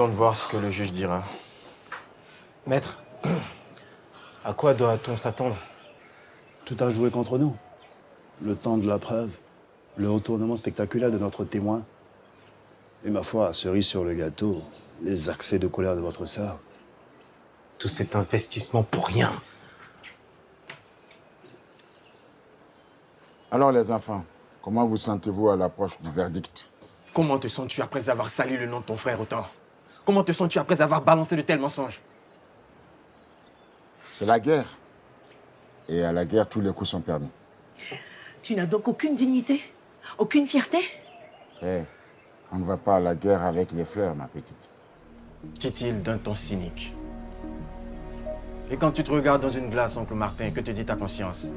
De voir ce que le juge dira. Maître, à quoi doit-on s'attendre? Tout a joué contre nous. Le temps de la preuve, le retournement spectaculaire de notre témoin. Et ma foi, cerise sur le gâteau, les accès de colère de votre sœur. Tout cet investissement pour rien. Alors les enfants, comment vous sentez-vous à l'approche du verdict? Comment te sens-tu après avoir sali le nom de ton frère autant Comment te sens-tu après avoir balancé de tels mensonges? C'est la guerre. Et à la guerre, tous les coups sont permis. Tu n'as donc aucune dignité? Aucune fierté? Eh, on ne va pas à la guerre avec les fleurs, ma petite. Dit-il d'un ton cynique. Et quand tu te regardes dans une glace, oncle Martin, que te dit ta conscience?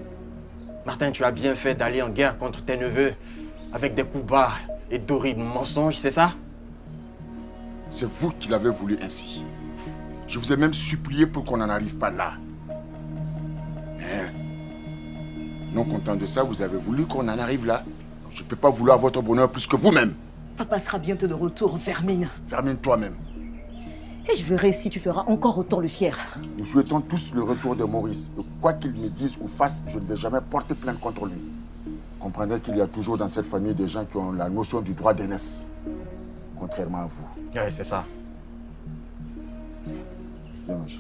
Martin, tu as bien fait d'aller en guerre contre tes neveux avec des coups bas et d'horribles mensonges, c'est ça? C'est vous qui l'avez voulu ainsi. Je vous ai même supplié pour qu'on n'en arrive pas là. Mais, non content de ça, vous avez voulu qu'on en arrive là. Je ne peux pas vouloir votre bonheur plus que vous-même. Papa sera bientôt de retour, Vermine. Vermine toi-même. Et je verrai si tu feras encore autant le fier. Nous souhaitons tous le retour de Maurice. Et quoi qu'il me dise ou fasse, je ne vais jamais porter plainte contre lui. Comprenez qu'il y a toujours dans cette famille des gens qui ont la notion du droit d'aînesse. Contrairement à vous. Oui, c'est ça. Cher.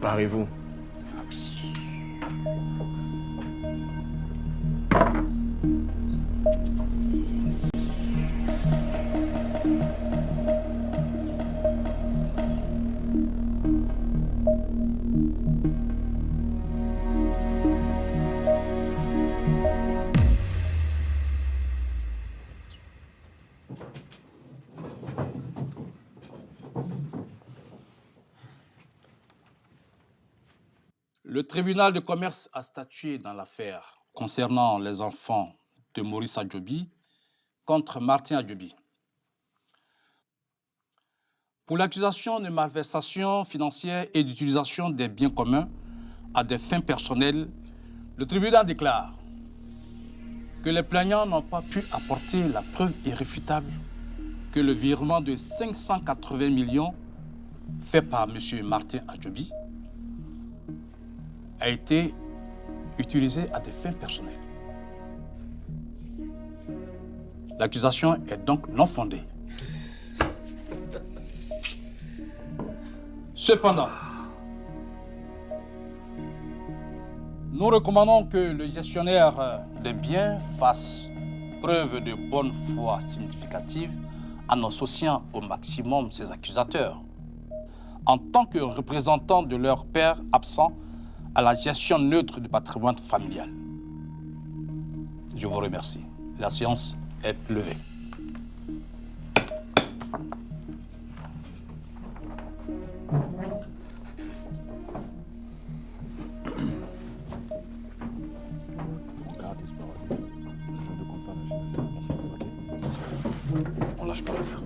Parez-vous. Le tribunal de commerce a statué dans l'affaire concernant les enfants de Maurice Adjobi contre Martin Adjobi. Pour l'accusation de malversation financière et d'utilisation des biens communs à des fins personnelles, le tribunal déclare que les plaignants n'ont pas pu apporter la preuve irréfutable que le virement de 580 millions fait par M. Martin Adjobi a été utilisé à des fins personnelles. L'accusation est donc non fondée. Cependant, nous recommandons que le gestionnaire des biens fasse preuve de bonne foi significative en associant au maximum ses accusateurs, en tant que représentants de leur père absent à la gestion neutre du patrimoine familial. Je vous remercie. La séance est levée. On lâche pas l'affaire.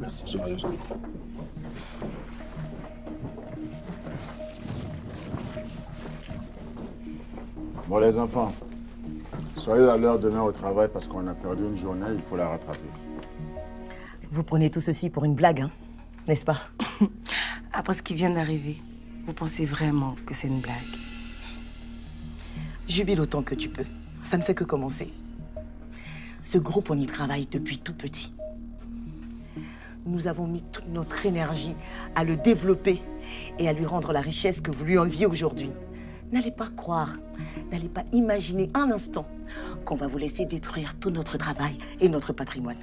Merci, Bon, les enfants, soyez à l'heure demain au travail parce qu'on a perdu une journée, il faut la rattraper. Vous prenez tout ceci pour une blague, hein N'est-ce pas? Après ce qui vient d'arriver, vous pensez vraiment que c'est une blague? Jubile autant que tu peux. Ça ne fait que commencer. Ce groupe, on y travaille depuis tout petit. Nous avons mis toute notre énergie à le développer et à lui rendre la richesse que vous lui enviez aujourd'hui. N'allez pas croire, n'allez pas imaginer un instant qu'on va vous laisser détruire tout notre travail et notre patrimoine.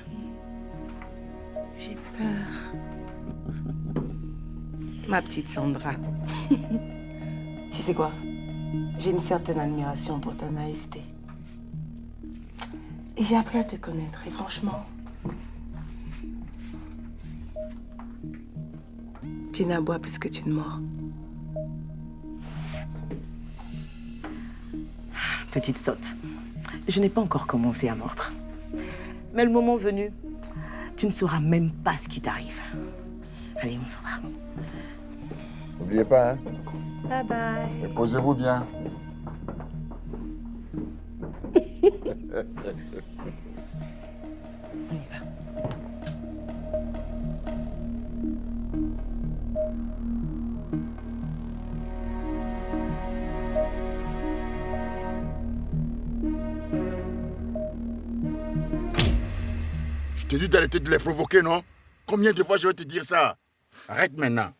J'ai peur. Ma petite Sandra. tu sais quoi? J'ai une certaine admiration pour ta naïveté. Et j'ai appris à te connaître. Et franchement, tu n'aboies plus que tu ne mords. Petite sotte, je n'ai pas encore commencé à mordre. Mais le moment venu, tu ne sauras même pas ce qui t'arrive. Allez, on s'en va. N'oubliez pas, hein Bye bye. Et posez-vous bien. te dis d'arrêter de les provoquer, non? Combien de fois je vais te dire ça? Arrête maintenant.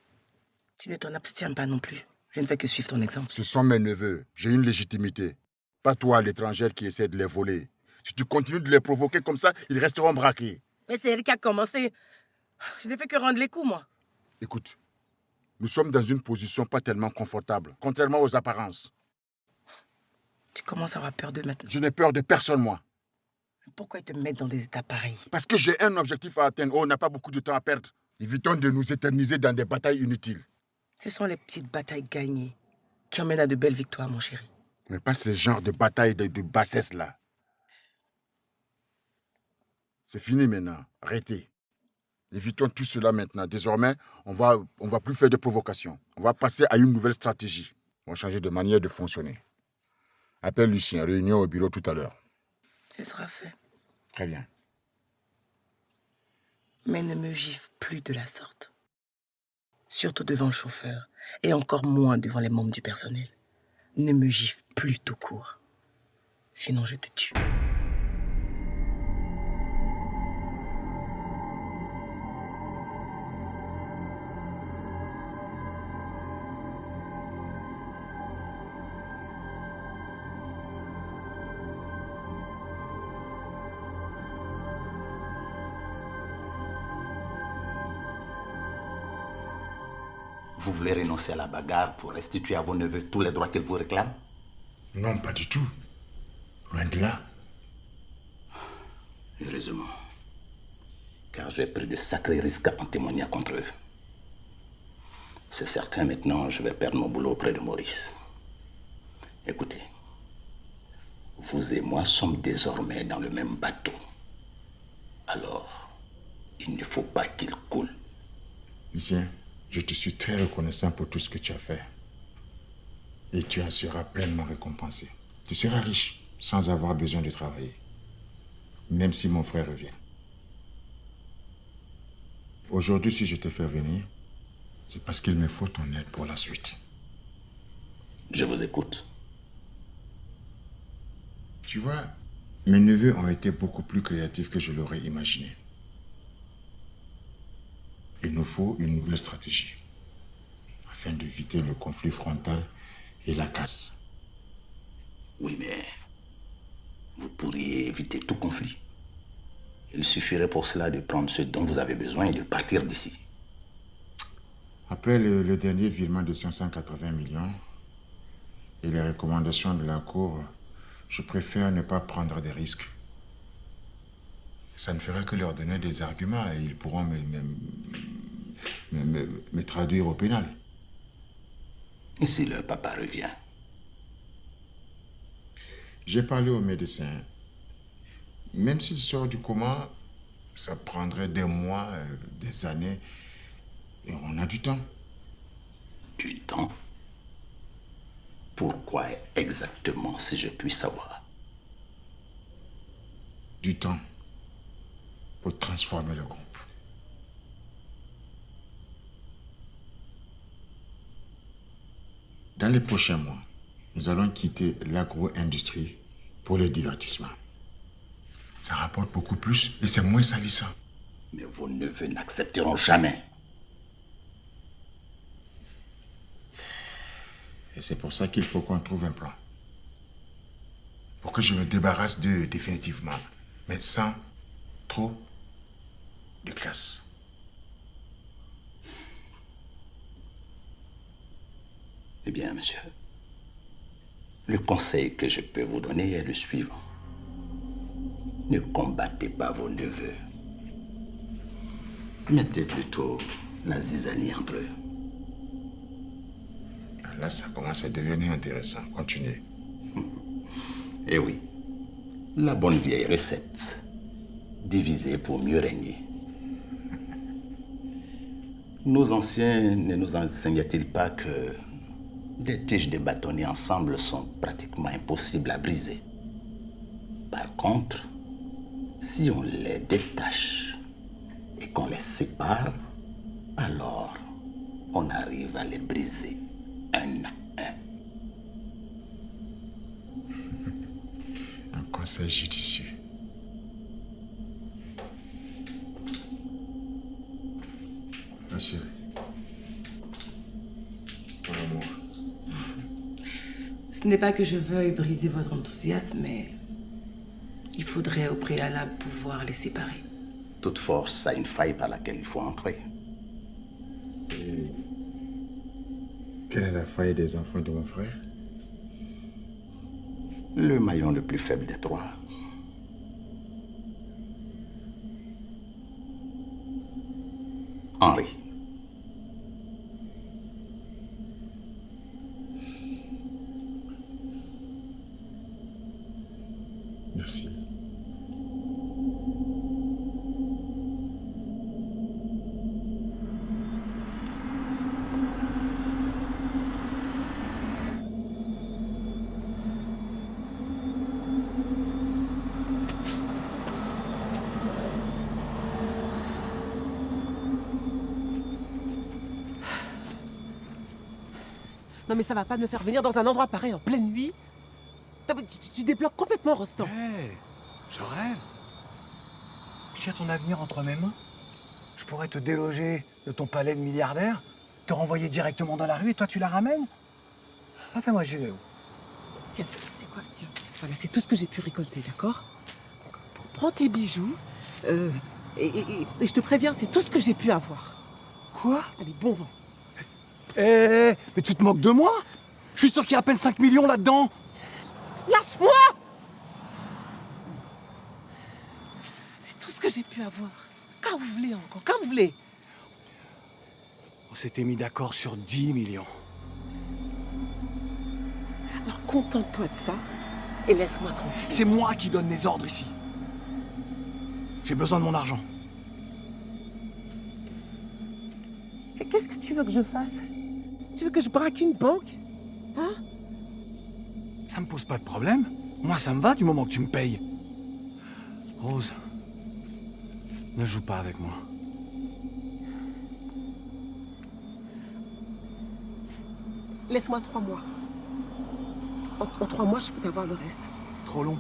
Tu ne t'en abstiens pas non plus. Je ne fais que suivre ton exemple. Ce sont mes neveux. J'ai une légitimité. Pas toi, l'étrangère, qui essaie de les voler. Si tu continues de les provoquer comme ça, ils resteront braqués. Mais c'est elle qui a commencé. Je n'ai fait que rendre les coups, moi. Écoute, nous sommes dans une position pas tellement confortable, contrairement aux apparences. Tu commences à avoir peur d'eux maintenant. Je n'ai peur de personne, moi. Pourquoi ils te mettent dans des états pareils Parce que j'ai un objectif à atteindre. Oh, on n'a pas beaucoup de temps à perdre. Évitons de nous éterniser dans des batailles inutiles. Ce sont les petites batailles gagnées qui emmènent à de belles victoires, mon chéri. Mais pas ce genre de bataille de, de bassesse là. C'est fini maintenant. Arrêtez. Évitons tout cela maintenant. Désormais, on va, on va plus faire de provocations. On va passer à une nouvelle stratégie. On va changer de manière de fonctionner. Appelle Lucien, réunion au bureau tout à l'heure. Ce sera fait. Très bien. Mais ne me gifle plus de la sorte. Surtout devant le chauffeur, et encore moins devant les membres du personnel. Ne me gifle plus tout court. Sinon, je te tue. Vous voulez renoncer à la bagarre pour restituer à vos neveux tous les droits qu'ils vous réclament? Non, pas du tout. Loin de là. Heureusement. Car j'ai pris de sacrés risques en témoignant contre eux. C'est certain, maintenant, je vais perdre mon boulot auprès de Maurice. Écoutez, vous et moi sommes désormais dans le même bateau. Alors, il ne faut pas qu'il coule. Lucien, je te suis très reconnaissant pour tout ce que tu as fait. Et tu en seras pleinement récompensé. Tu seras riche sans avoir besoin de travailler. Même si mon frère revient. Aujourd'hui, si je te fais venir, c'est parce qu'il me faut ton aide pour la suite. Je vous écoute. Tu vois, mes neveux ont été beaucoup plus créatifs que je l'aurais imaginé. Il nous faut une nouvelle stratégie afin d'éviter le conflit frontal et la casse. Oui, mais vous pourriez éviter tout conflit. Il suffirait pour cela de prendre ce dont vous avez besoin et de partir d'ici. Après le, le dernier virement de 580 millions et les recommandations de la Cour, je préfère ne pas prendre des risques. Ça ne ferait que leur donner des arguments et ils pourront me, me, me- me- me traduire au pénal. Et si leur papa revient? J'ai parlé au médecin. Même s'il sort du coma, ça prendrait des mois, euh, des années. Et on a du temps. Du temps? Pourquoi exactement, si je puis savoir? Du temps pour transformer le groupe. Dans les prochains mois, nous allons quitter l'agro-industrie pour le divertissement. Ça rapporte beaucoup plus et c'est moins salissant. Mais vos neveux n'accepteront jamais. Et c'est pour ça qu'il faut qu'on trouve un plan. Pour que je me débarrasse d'eux définitivement, mais sans trop de casse. Eh bien, monsieur, le conseil que je peux vous donner est le suivant. Ne combattez pas vos neveux. Mettez plutôt la zizanie entre eux. Là, ça commence à devenir intéressant. Continuez. Eh oui, la bonne vieille recette. Diviser pour mieux régner. Nos anciens ne nous enseignaient-ils pas que des tiges de bâtonnets ensemble sont pratiquement impossibles à briser? Par contre, si on les détache et qu'on les sépare, alors on arrive à les briser un à un. Un conseil judicieux. Ma chérie. Mon amour. Ce n'est pas que je veuille briser votre enthousiasme, mais il faudrait au préalable pouvoir les séparer. Toute force a une faille par laquelle il faut entrer. Et quelle est la faille des enfants de mon frère? Le maillon le plus faible des trois. Henri. Non mais ça va pas me faire venir dans un endroit pareil en pleine nuit. Tu, tu- tu débloques complètement Rostand. Hé, je rêve. J'ai ton avenir entre mes mains. Je pourrais te déloger de ton palais de milliardaire, te renvoyer directement dans la rue et toi tu la ramènes Ah, fais-moi gérer. Tiens, c'est quoi Tiens, voilà, c'est tout ce que j'ai pu récolter, d'accord? Prends tes bijoux. euh, et, et- et- et je te préviens, c'est tout ce que j'ai pu avoir. Quoi? Allez, bon vent. Eh, mais tu te moques de moi? Je suis sûr qu'il y a à peine 5 millions là-dedans. Lâche-moi C'est tout ce que j'ai pu avoir. Quand vous voulez encore, quand vous voulez. On s'était mis d'accord sur 10 millions. Alors contente-toi de ça et laisse-moi tranquille. C'est moi qui donne les ordres ici. J'ai besoin de mon argent. Qu'est-ce que tu veux que je fasse? Tu veux que je braque une banque Hein Ça me pose pas de problème. Moi, ça me va du moment que tu me payes. Rose, ne joue pas avec moi. Laisse-moi trois mois. En, en trois mois, je peux t'avoir le reste. Trop long.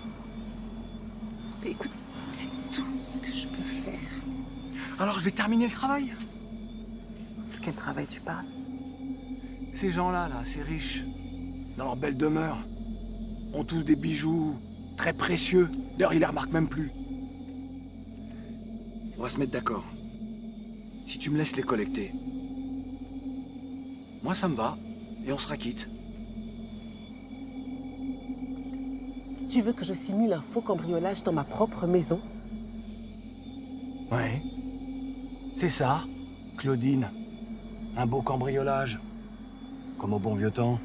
Mais écoute, c'est tout ce que je peux faire. Alors, je vais terminer le travail. De quel travail tu parles? Ces gens-là, là, ces riches, dans leur belle demeure, ont tous des bijoux très précieux. D'ailleurs, ils les remarquent même plus. On va se mettre d'accord. Si tu me laisses les collecter, moi ça me va, et on sera quitte. Tu veux que je simule un faux cambriolage dans ma propre maison? Ouais. C'est ça, Claudine. Un beau cambriolage. Comme au bon vieux temps.